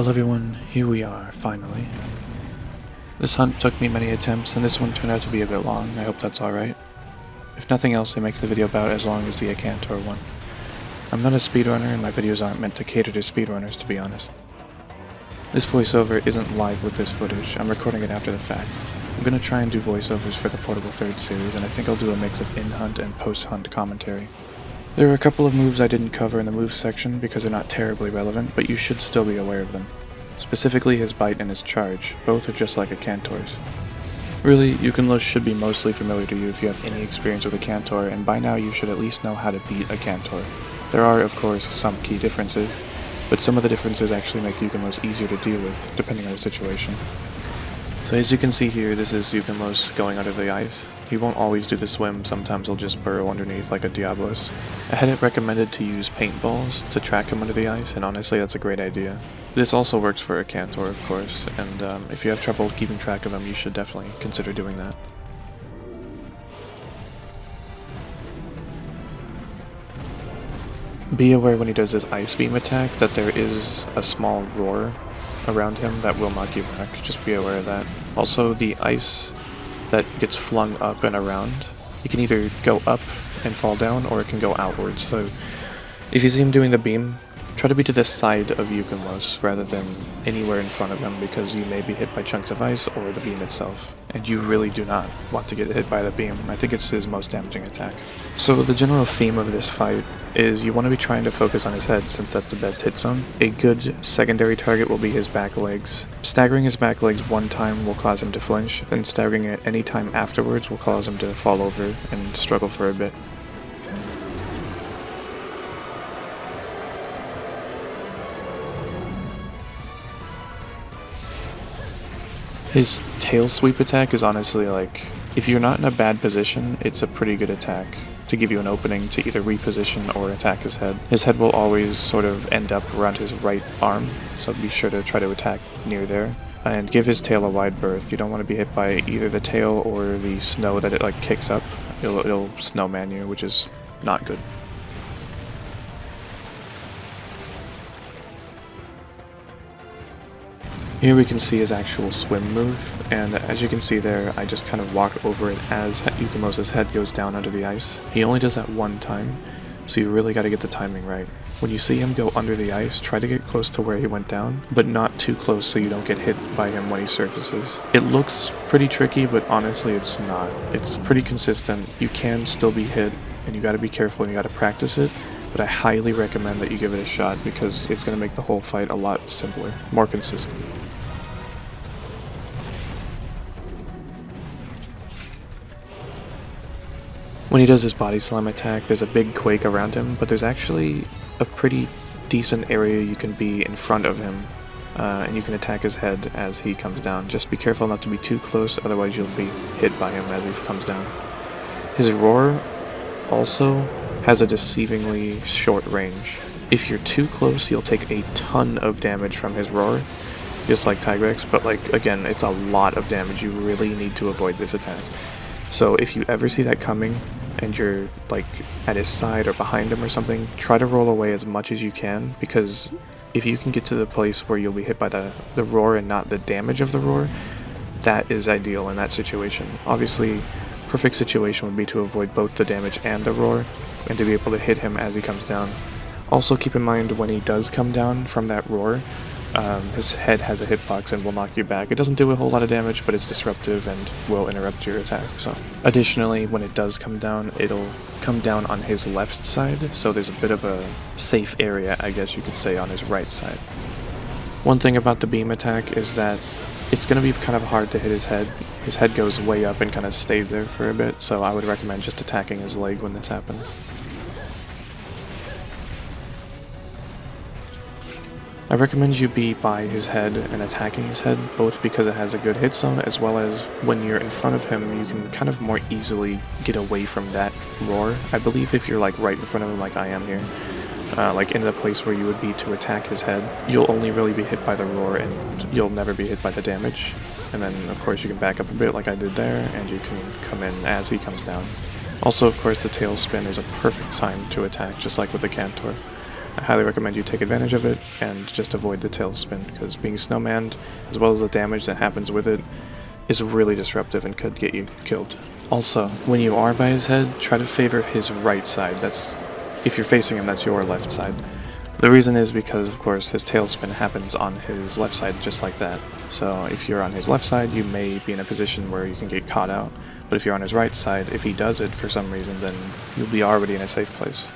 Well everyone, here we are, finally. This hunt took me many attempts, and this one turned out to be a bit long, I hope that's alright. If nothing else, it makes the video about as long as the Akantor one. I'm not a speedrunner, and my videos aren't meant to cater to speedrunners, to be honest. This voiceover isn't live with this footage, I'm recording it after the fact. I'm gonna try and do voiceovers for the Portable 3rd series, and I think I'll do a mix of in-hunt and post-hunt commentary. There are a couple of moves I didn't cover in the moves section because they're not terribly relevant, but you should still be aware of them. Specifically his bite and his charge, both are just like Akantor's. Really, Ukanlos should be mostly familiar to you if you have any experience with Akantor, and by now you should at least know how to beat a Cantor. There are, of course, some key differences, but some of the differences actually make Ukanlos easier to deal with, depending on the situation. So as you can see here, this is Ukanlos going under the ice. He won't always do the swim, sometimes he'll just burrow underneath like a Diablos. I had it recommended to use paintballs to track him under the ice, and honestly that's a great idea. This also works for Akantor, of course, and um, if you have trouble keeping track of him, you should definitely consider doing that. Be aware when he does his Ice Beam attack that there is a small roar around him that will knock you back, just be aware of that. Also, the ice that gets flung up and around, it can either go up and fall down, or it can go outwards, so if you see him doing the beam, Try to be to the side of Ukanlos rather than anywhere in front of him because you may be hit by chunks of ice or the beam itself. And you really do not want to get hit by the beam. I think it's his most damaging attack. So the general theme of this fight is you want to be trying to focus on his head since that's the best hit zone. A good secondary target will be his back legs. Staggering his back legs one time will cause him to flinch, and staggering it any time afterwards will cause him to fall over and struggle for a bit. His tail sweep attack is honestly like, if you're not in a bad position, it's a pretty good attack to give you an opening to either reposition or attack his head. His head will always sort of end up around his right arm, so be sure to try to attack near there. And give his tail a wide berth. You don't want to be hit by either the tail or the snow that it like kicks up. It'll, it'll snowman you, which is not good. Here we can see his actual swim move, and as you can see there, I just kind of walk over it as Ukanlos' head goes down under the ice. He only does that one time, so you really gotta get the timing right. When you see him go under the ice, try to get close to where he went down, but not too close so you don't get hit by him when he surfaces. It looks pretty tricky, but honestly it's not. It's pretty consistent. You can still be hit, and you gotta be careful and you gotta practice it, but I highly recommend that you give it a shot because it's going to make the whole fight a lot simpler, more consistent. When he does his body slam attack, there's a big quake around him, but there's actually a pretty decent area you can be in front of him, uh, and you can attack his head as he comes down. Just be careful not to be too close, otherwise you'll be hit by him as he comes down. His roar also has a deceivingly short range. If you're too close, you'll take a ton of damage from his roar, just like Tigrex, but like, again, it's a lot of damage. You really need to avoid this attack. So if you ever see that coming, and you're like at his side or behind him or something, try to roll away as much as you can because if you can get to the place where you'll be hit by the, the roar and not the damage of the roar, that is ideal in that situation. Obviously, perfect situation would be to avoid both the damage and the roar, and to be able to hit him as he comes down. Also keep in mind when he does come down from that roar, um, his head has a hitbox and will knock you back. It doesn't do a whole lot of damage, but it's disruptive and will interrupt your attack. So, Additionally, when it does come down, it'll come down on his left side, so there's a bit of a safe area, I guess you could say, on his right side. One thing about the beam attack is that it's going to be kind of hard to hit his head. His head goes way up and kind of stays there for a bit, so I would recommend just attacking his leg when this happens. I recommend you be by his head and attacking his head, both because it has a good hit zone, as well as when you're in front of him, you can kind of more easily get away from that roar. I believe if you're like right in front of him like I am here, uh, like in the place where you would be to attack his head, you'll only really be hit by the roar and you'll never be hit by the damage. And then of course you can back up a bit like I did there, and you can come in as he comes down. Also of course the tail spin is a perfect time to attack, just like with the Cantor. I highly recommend you take advantage of it and just avoid the tailspin because being snowmanned, as well as the damage that happens with it, is really disruptive and could get you killed. Also, when you are by his head, try to favor his right side. That's if you're facing him, that's your left side. The reason is because, of course, his tailspin happens on his left side just like that. So if you're on his left side, you may be in a position where you can get caught out. But if you're on his right side, if he does it for some reason, then you'll be already in a safe place.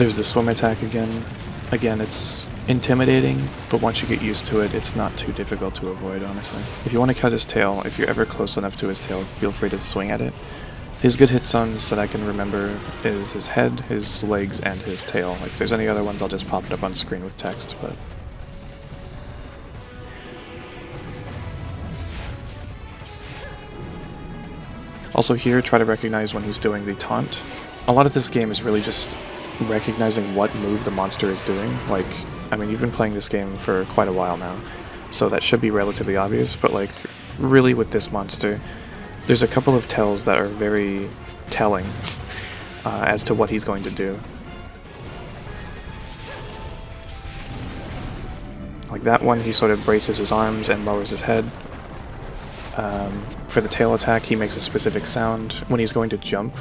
There's the swim attack again. Again, it's intimidating, but once you get used to it, it's not too difficult to avoid, honestly. If you want to cut his tail, if you're ever close enough to his tail, feel free to swing at it. His good hit zones that I can remember is his head, his legs, and his tail. If there's any other ones, I'll just pop it up on screen with text, but... Also here, try to recognize when he's doing the taunt. A lot of this game is really just recognizing what move the monster is doing. Like, I mean, you've been playing this game for quite a while now, so that should be relatively obvious, but like, really with this monster, there's a couple of tells that are very telling uh, as to what he's going to do. Like that one, he sort of braces his arms and lowers his head. Um, for the tail attack, he makes a specific sound when he's going to jump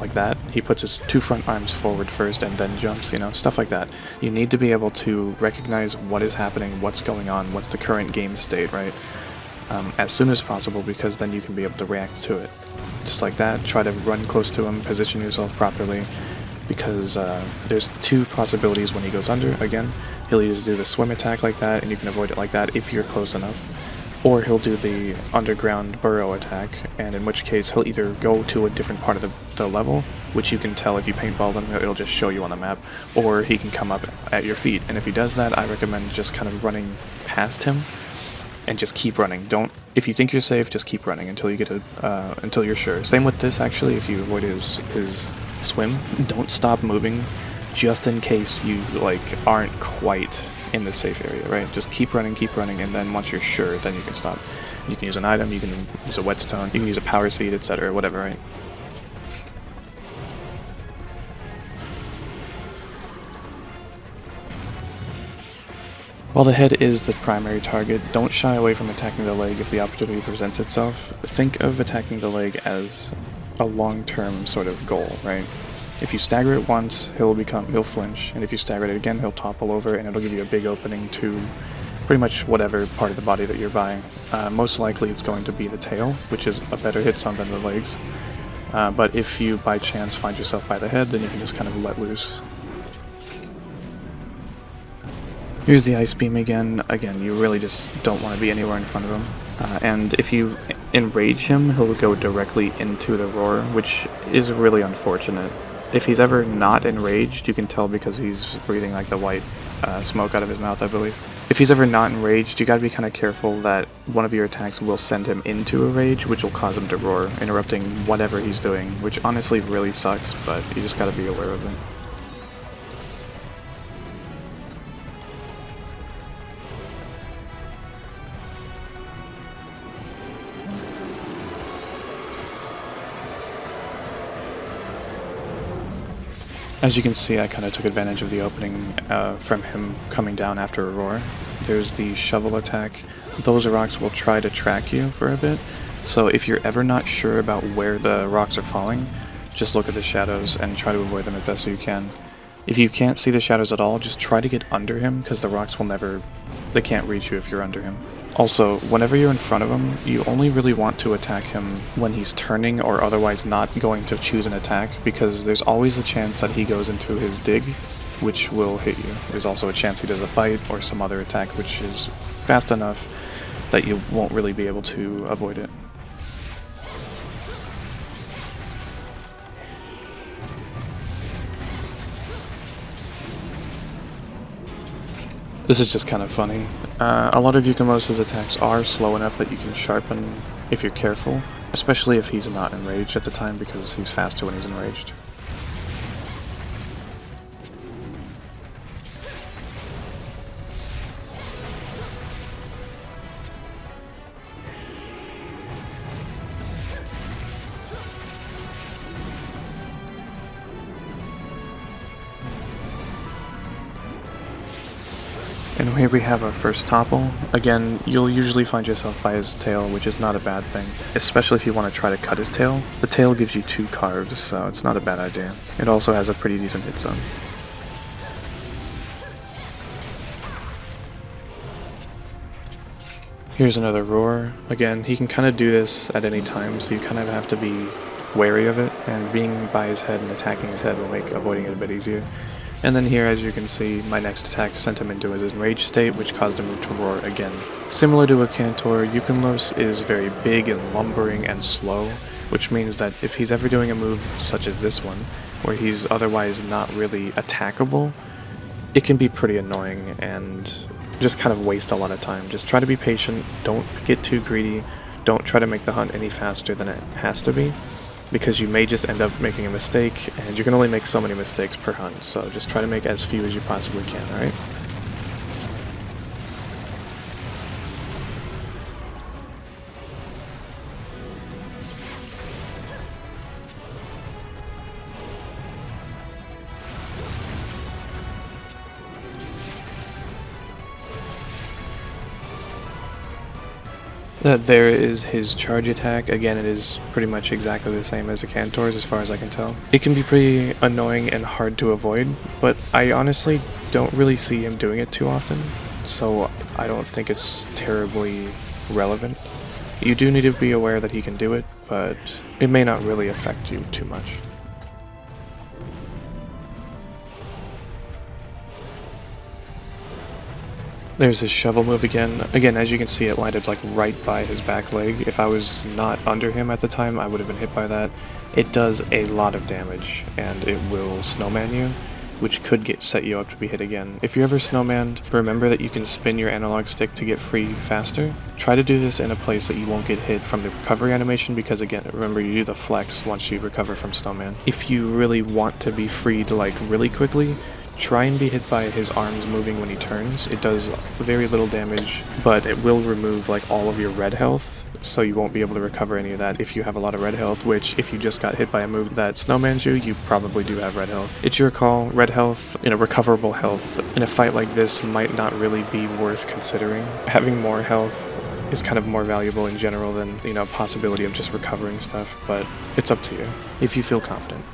like that. He puts his two front arms forward first and then jumps, you know, stuff like that. You need to be able to recognize what is happening, what's going on, what's the current game state, right? Um, as soon as possible because then you can be able to react to it. Just like that, try to run close to him, position yourself properly, because uh, there's two possibilities when he goes under. Again, he'll either do the swim attack like that, and you can avoid it like that if you're close enough, or he'll do the underground burrow attack, and in which case he'll either go to a different part of the, the level, which you can tell if you paintball them, it'll just show you on the map, or he can come up at your feet. And if he does that, I recommend just kind of running past him and just keep running. Don't if you think you're safe, just keep running until you get a uh, until you're sure. Same with this actually. If you avoid his his swim, don't stop moving, just in case you like aren't quite in the safe area, right? Just keep running, keep running, and then once you're sure, then you can stop. You can use an item, you can use a whetstone, you can use a power seed, etc., whatever, right? While the head is the primary target, don't shy away from attacking the leg if the opportunity presents itself. Think of attacking the leg as a long-term sort of goal, right? If you stagger it once, he'll become he'll flinch, and if you stagger it again, he'll topple over, and it'll give you a big opening to pretty much whatever part of the body that you're buying. Uh, most likely, it's going to be the tail, which is a better hit zone than the legs. Uh, but if you by chance find yourself by the head, then you can just kind of let loose. Here's the ice beam again. Again, you really just don't want to be anywhere in front of him. Uh, and if you enrage him, he'll go directly into the roar, which is really unfortunate. If he's ever not enraged, you can tell because he's breathing like the white uh, smoke out of his mouth, I believe. If he's ever not enraged, you gotta be kind of careful that one of your attacks will send him into a rage, which will cause him to roar, interrupting whatever he's doing, which honestly really sucks, but you just gotta be aware of it. As you can see, I kind of took advantage of the opening uh, from him coming down after a roar. There's the shovel attack. Those rocks will try to track you for a bit, so if you're ever not sure about where the rocks are falling, just look at the shadows and try to avoid them as best you can. If you can't see the shadows at all, just try to get under him, because the rocks will never... they can't reach you if you're under him. Also, whenever you're in front of him, you only really want to attack him when he's turning or otherwise not going to choose an attack, because there's always a chance that he goes into his dig, which will hit you. There's also a chance he does a bite or some other attack which is fast enough that you won't really be able to avoid it. This is just kind of funny. Uh, a lot of Ukanlos's attacks are slow enough that you can sharpen if you're careful, especially if he's not enraged at the time because he's faster when he's enraged. Here we have our first topple. Again, you'll usually find yourself by his tail, which is not a bad thing, especially if you want to try to cut his tail. The tail gives you two carves, so it's not a bad idea. It also has a pretty decent hit zone. Here's another roar. Again, he can kind of do this at any time, so you kind of have to be wary of it, and being by his head and attacking his head will make avoiding it a bit easier. And then here, as you can see, my next attack sent him into his enraged state, which caused him to roar again. Similar to a Cantor, Ukanlos is very big and lumbering and slow, which means that if he's ever doing a move such as this one, where he's otherwise not really attackable, it can be pretty annoying and just kind of waste a lot of time. Just try to be patient, don't get too greedy, don't try to make the hunt any faster than it has to be, because you may just end up making a mistake, and you can only make so many mistakes per hunt, so just try to make as few as you possibly can, alright? There is his charge attack. Again, it is pretty much exactly the same as the Cantor's as far as I can tell. It can be pretty annoying and hard to avoid, but I honestly don't really see him doing it too often, so I don't think it's terribly relevant. You do need to be aware that he can do it, but it may not really affect you too much. There's his shovel move again. Again, as you can see, it landed like right by his back leg. If I was not under him at the time, I would have been hit by that. It does a lot of damage, and it will snowman you, which could get set you up to be hit again. If you're ever snowmanned, remember that you can spin your analog stick to get free faster. Try to do this in a place that you won't get hit from the recovery animation, because again, remember you do the flex once you recover from snowman. If you really want to be freed like really quickly, Try and be hit by his arms moving when he turns. It does very little damage, but it will remove like all of your red health, so you won't be able to recover any of that if you have a lot of red health, which if you just got hit by a move that snowmans you, you probably do have red health. It's your call. Red health, you know, recoverable health in a fight like this might not really be worth considering. Having more health is kind of more valuable in general than, you know, possibility of just recovering stuff, but it's up to you if you feel confident.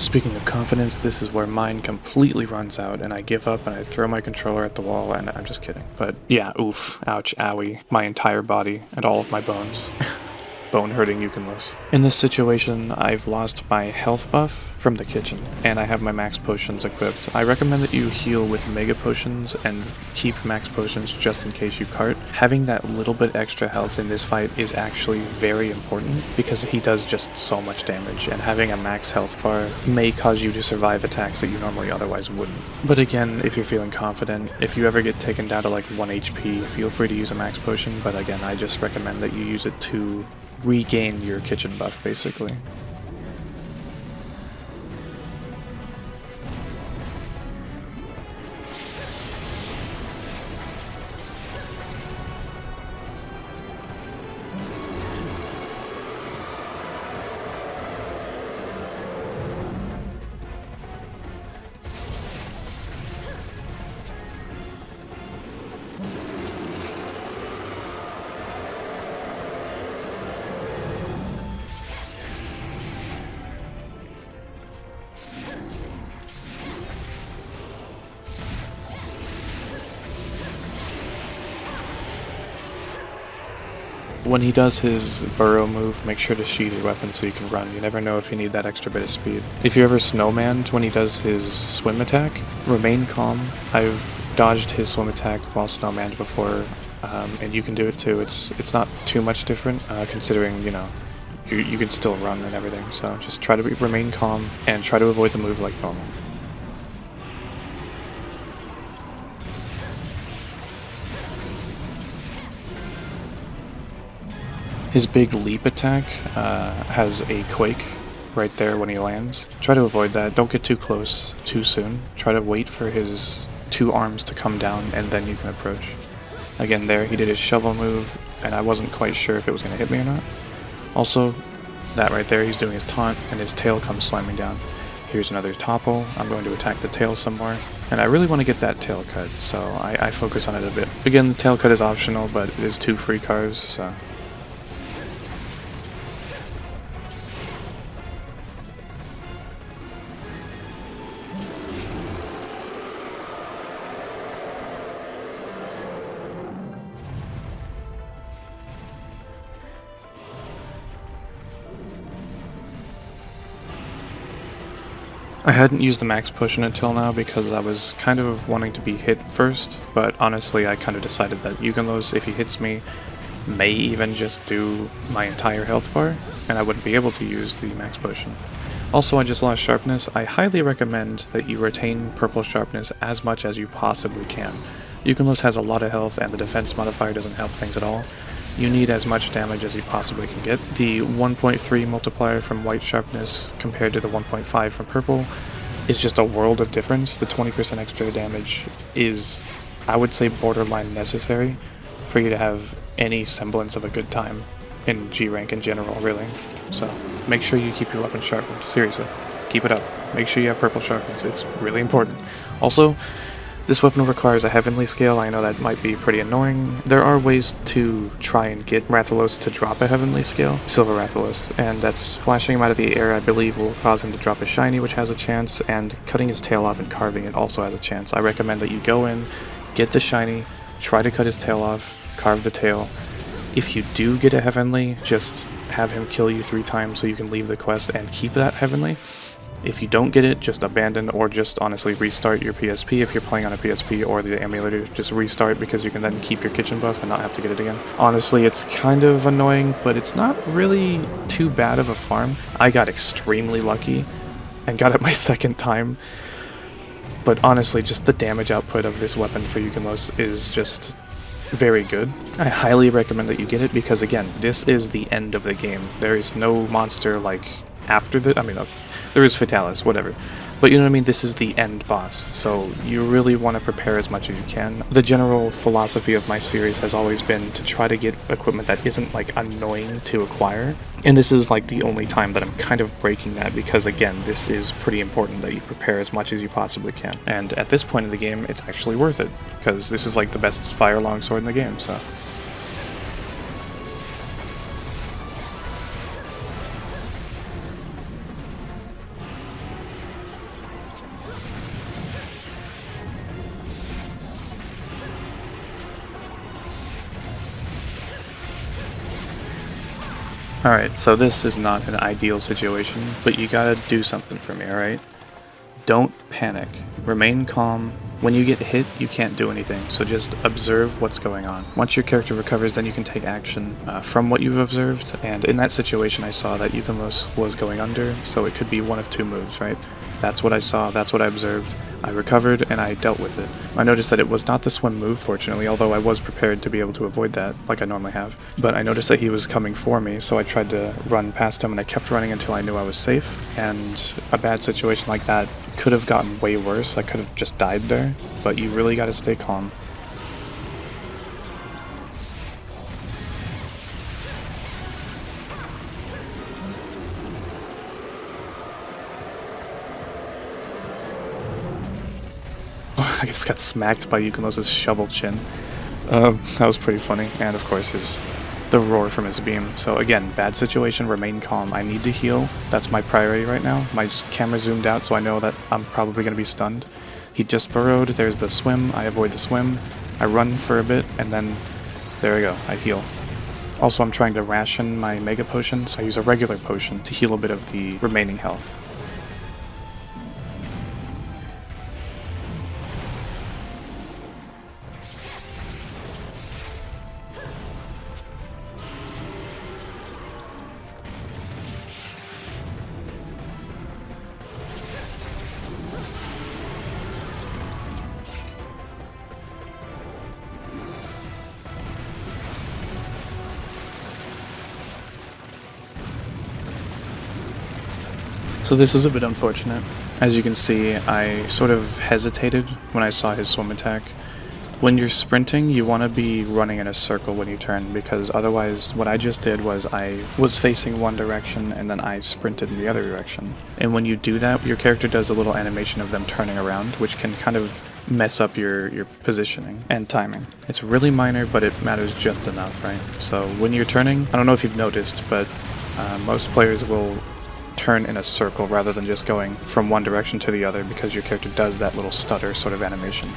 Speaking of confidence, this is where mine completely runs out and I give up and I throw my controller at the wall and I'm just kidding. But yeah, oof, ouch, owie, my entire body and all of my bones. bone hurting Ukanlos. In this situation, I've lost my health buff from the kitchen, and I have my max potions equipped. I recommend that you heal with mega potions and keep max potions just in case you cart. Having that little bit extra health in this fight is actually very important because he does just so much damage, and having a max health bar may cause you to survive attacks that you normally otherwise wouldn't. But again, if you're feeling confident, if you ever get taken down to like 1 HP, feel free to use a max potion, but again, I just recommend that you use it to regain your kitchen buff, basically. When he does his burrow move, make sure to sheath your weapon so you can run. You never know if you need that extra bit of speed. If you're ever snowmanned when he does his swim attack, remain calm. I've dodged his swim attack while snowmanned before, um, and you can do it too. It's it's not too much different, uh, considering, you know, you, you can still run and everything. So just try to be, remain calm and try to avoid the move like normal. His big leap attack uh, has a quake right there when he lands. Try to avoid that. Don't get too close too soon. Try to wait for his two arms to come down and then you can approach. Again there, he did his shovel move, and I wasn't quite sure if it was going to hit me or not. Also, that right there, he's doing his taunt, and his tail comes slamming down. Here's another topple, I'm going to attack the tail some more, and I really want to get that tail cut, so I, I focus on it a bit. Again, the tail cut is optional, but it is two free carves, so I hadn't used the max potion until now because I was kind of wanting to be hit first, but honestly I kind of decided that Ukanlos, if he hits me, may even just do my entire health bar, and I wouldn't be able to use the max potion. Also, I just lost sharpness. I highly recommend that you retain purple sharpness as much as you possibly can. Ukanlos has a lot of health and the defense modifier doesn't help things at all, you need as much damage as you possibly can get. The 1.3 multiplier from white sharpness compared to the 1.5 from purple is just a world of difference. The 20% extra damage is, I would say, borderline necessary for you to have any semblance of a good time in G rank in general, really. So make sure you keep your weapon sharpened. Seriously, keep it up. Make sure you have purple sharpness. It's really important. Also, this weapon requires a heavenly scale, I know that might be pretty annoying. There are ways to try and get Rathalos to drop a heavenly scale, Silver Rathalos, and that's flashing him out of the air I believe will cause him to drop a shiny which has a chance, and cutting his tail off and carving it also has a chance. I recommend that you go in, get the shiny, try to cut his tail off, carve the tail. If you do get a heavenly, just have him kill you three times so you can leave the quest and keep that heavenly. If you don't get it, just abandon or just honestly restart your PSP if you're playing on a PSP or the emulator. Just restart because you can then keep your kitchen buff and not have to get it again. Honestly, it's kind of annoying, but it's not really too bad of a farm. I got extremely lucky and got it my second time. But honestly, just the damage output of this weapon for Ukanlos is just very good. I highly recommend that you get it because again, this is the end of the game. There is no monster like after the, I mean, there is Fatalis, whatever. But you know what I mean? This is the end boss, so you really want to prepare as much as you can. The general philosophy of my series has always been to try to get equipment that isn't like annoying to acquire. And this is like the only time that I'm kind of breaking that because again, this is pretty important that you prepare as much as you possibly can. And at this point in the game, it's actually worth it because this is like the best fire longsword in the game, so. Alright, so this is not an ideal situation, but you gotta do something for me, alright? Don't panic. Remain calm. When you get hit, you can't do anything, so just observe what's going on. Once your character recovers, then you can take action uh, from what you've observed, and in that situation I saw that Ukanlos was going under, so it could be one of two moves, right? That's what I saw, that's what I observed. I recovered and I dealt with it. I noticed that it was not the swim move, fortunately, although I was prepared to be able to avoid that, like I normally have. But I noticed that he was coming for me, so I tried to run past him and I kept running until I knew I was safe. And a bad situation like that could have gotten way worse. I could have just died there, but you really gotta stay calm. Just got smacked by Ukanlos' shovel chin. Um, that was pretty funny, and of course his the roar from his beam. So again, bad situation, remain calm. I need to heal. That's my priority right now. My camera zoomed out so I know that I'm probably going to be stunned. He just burrowed, there's the swim, I avoid the swim, I run for a bit, and then there we go, I heal. Also, I'm trying to ration my Mega Potion, so I use a regular potion to heal a bit of the remaining health. So this is a bit unfortunate. As you can see, I sort of hesitated when I saw his swim attack. When you're sprinting, you want to be running in a circle when you turn, because otherwise what I just did was I was facing one direction and then I sprinted in the other direction. And when you do that, your character does a little animation of them turning around, which can kind of mess up your, your positioning and timing. It's really minor, but it matters just enough, right? So when you're turning, I don't know if you've noticed, but uh, most players will turn in a circle rather than just going from one direction to the other because your character does that little stutter sort of animation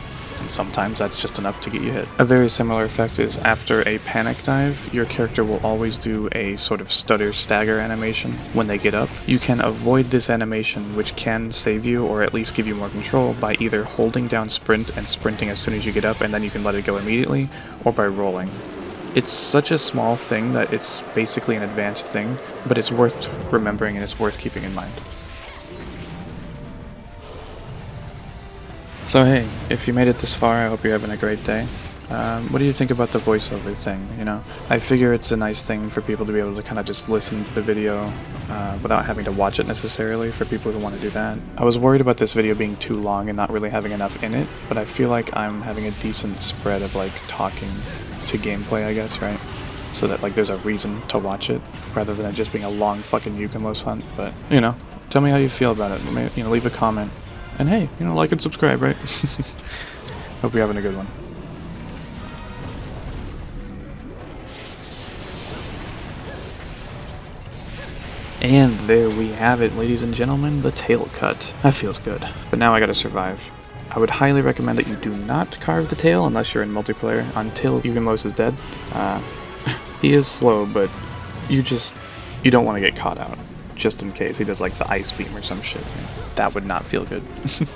and sometimes that's just enough to get you hit. A very similar effect is after a panic dive, your character will always do a sort of stutter stagger animation when they get up. You can avoid this animation, which can save you or at least give you more control by either holding down sprint and sprinting as soon as you get up and then you can let it go immediately, or by rolling. It's such a small thing that it's basically an advanced thing, but it's worth remembering and it's worth keeping in mind. So hey, if you made it this far, I hope you're having a great day. Um, what do you think about the voiceover thing, you know? I figure it's a nice thing for people to be able to kind of just listen to the video uh, without having to watch it necessarily for people who want to do that. I was worried about this video being too long and not really having enough in it, but I feel like I'm having a decent spread of like talking to gameplay, I guess, right? So that like there's a reason to watch it rather than it just being a long fucking Ukanlos hunt, but you know, tell me how you feel about it. Maybe, you know, leave a comment. And hey, you know, like and subscribe, right? Hope you're having a good one. And there we have it, ladies and gentlemen, the tail cut. That feels good. But now I gotta survive. I would highly recommend that you do not carve the tail unless you're in multiplayer until Ukanlos is dead. Uh, he is slow, but you just, you don't want to get caught out. Just in case he does like the ice beam or some shit that would not feel good.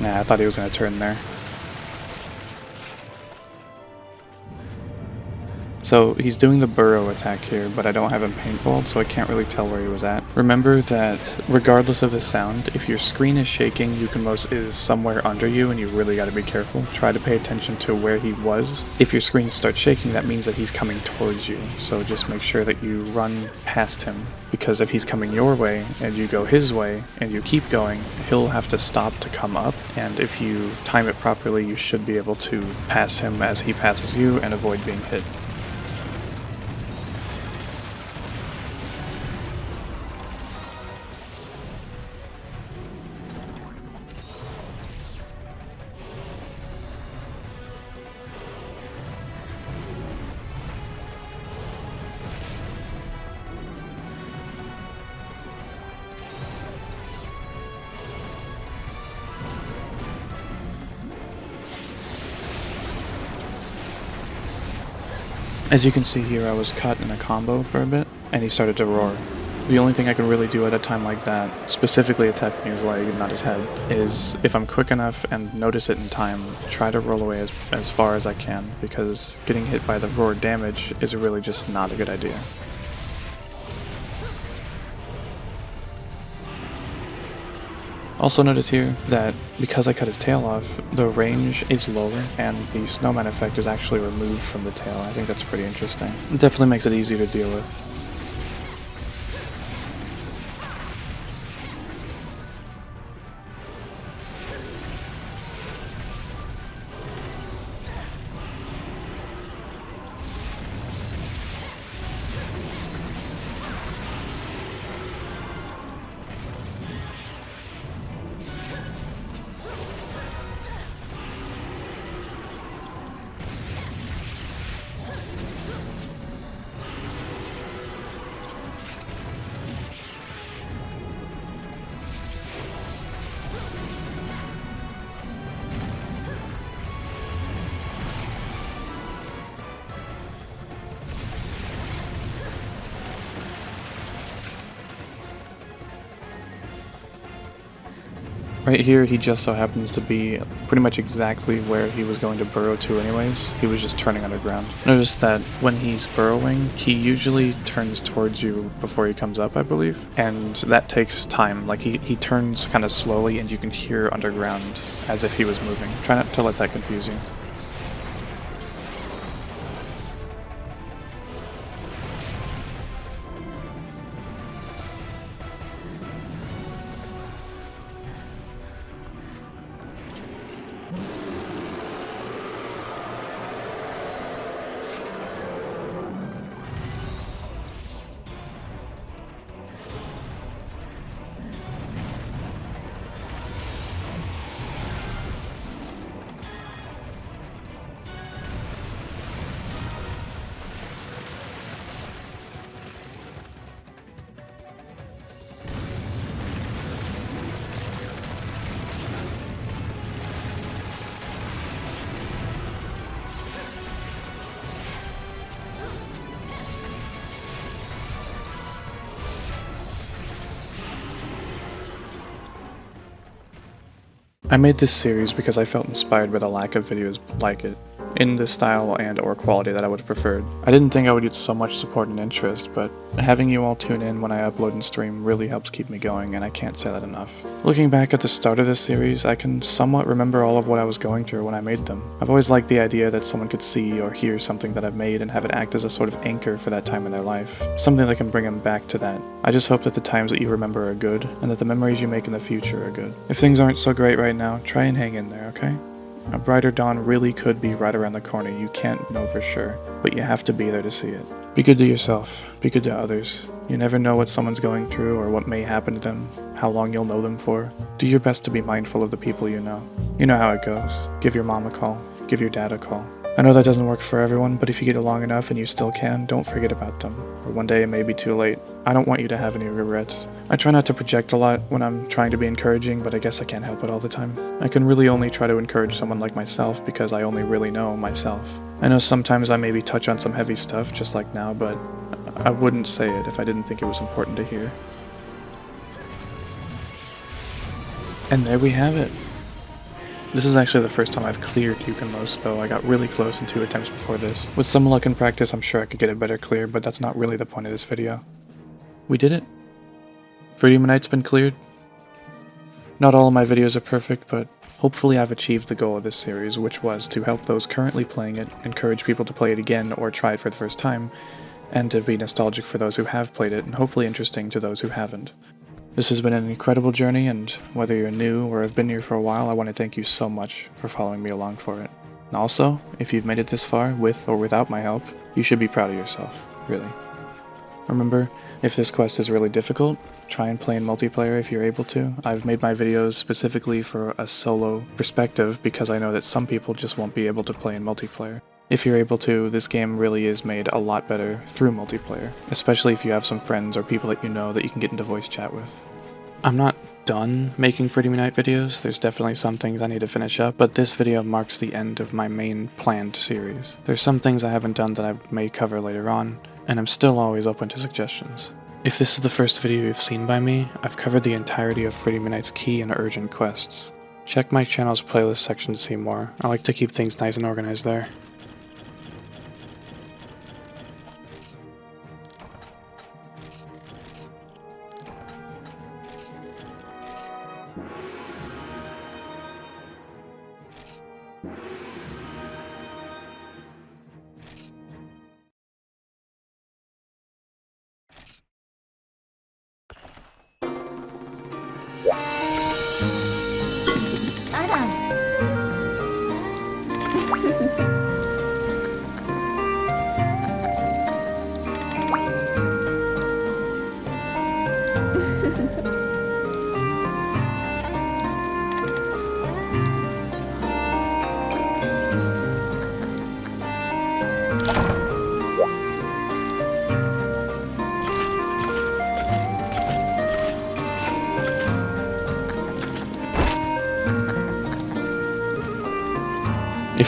Yeah, I thought he was going to turn there. So he's doing the burrow attack here, but I don't have him paintballed, so I can't really tell where he was at. Remember that regardless of the sound, if your screen is shaking, Ukanlos is somewhere under you and you really gotta be careful. Try to pay attention to where he was. If your screen starts shaking, that means that he's coming towards you, so just make sure that you run past him. Because if he's coming your way and you go his way and you keep going, he'll have to stop to come up, and if you time it properly, you should be able to pass him as he passes you and avoid being hit. As you can see here, I was cut in a combo for a bit, and he started to roar. The only thing I can really do at a time like that, specifically attacking his leg and not his head, is if I'm quick enough and notice it in time, try to roll away as, as far as I can, because getting hit by the roar damage is really just not a good idea. Also notice here that because I cut his tail off, the range is lower and the snowman effect is actually removed from the tail. I think that's pretty interesting. It definitely makes it easier to deal with. Right here, he just so happens to be pretty much exactly where he was going to burrow to anyways. He was just turning underground. Notice that when he's burrowing, he usually turns towards you before he comes up, I believe. And that takes time. Like, he, he turns kind of slowly and you can hear underground as if he was moving. Try not to let that confuse you. I made this series because I felt inspired by the lack of videos like it in the style and or quality that I would have preferred. I didn't think I would get so much support and interest, but having you all tune in when I upload and stream really helps keep me going, and I can't say that enough. Looking back at the start of this series, I can somewhat remember all of what I was going through when I made them. I've always liked the idea that someone could see or hear something that I've made and have it act as a sort of anchor for that time in their life, something that can bring them back to that. I just hope that the times that you remember are good, and that the memories you make in the future are good. If things aren't so great right now, try and hang in there, okay? A brighter dawn really could be right around the corner, you can't know for sure, but you have to be there to see it. Be good to yourself, be good to others. You never know what someone's going through or what may happen to them, how long you'll know them for. Do your best to be mindful of the people you know. You know how it goes. Give your mom a call, give your dad a call. I know that doesn't work for everyone, but if you get along enough and you still can, don't forget about them. Or one day it may be too late. I don't want you to have any regrets. I try not to project a lot when I'm trying to be encouraging, but I guess I can't help it all the time. I can really only try to encourage someone like myself because I only really know myself. I know sometimes I maybe touch on some heavy stuff, just like now, but I wouldn't say it if I didn't think it was important to hear. And there we have it. This is actually the first time I've cleared Ukanlos, though I got really close in two attempts before this. With some luck and practice, I'm sure I could get it better clear, but that's not really the point of this video. We did it. Night's been cleared. Not all of my videos are perfect, but hopefully I've achieved the goal of this series, which was to help those currently playing it, encourage people to play it again or try it for the first time, and to be nostalgic for those who have played it, and hopefully interesting to those who haven't. This has been an incredible journey, and whether you're new or have been here for a while, I want to thank you so much for following me along for it. Also, if you've made it this far, with or without my help, you should be proud of yourself, really. Remember, if this quest is really difficult, try and play in multiplayer if you're able to. I've made my videos specifically for a solo perspective because I know that some people just won't be able to play in multiplayer. If you're able to, this game really is made a lot better through multiplayer, especially if you have some friends or people that you know that you can get into voice chat with. I'm not done making Freedom Unite videos, there's definitely some things I need to finish up, but this video marks the end of my main planned series. There's some things I haven't done that I may cover later on, and I'm still always open to suggestions. If this is the first video you've seen by me, I've covered the entirety of Freedom Unite's key and urgent quests. Check my channel's playlist section to see more, I like to keep things nice and organized there.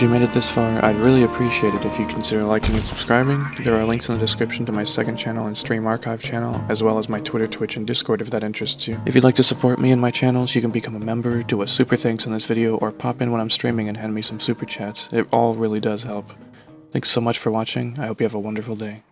If you made it this far, I'd really appreciate it if you consider liking and subscribing. There are links in the description to my second channel and stream archive channel, as well as my Twitter, Twitch, and Discord if that interests you. If you'd like to support me and my channels, you can become a member, do a super thanks in this video, or pop in when I'm streaming and hand me some super chats. It all really does help. Thanks so much for watching. I hope you have a wonderful day.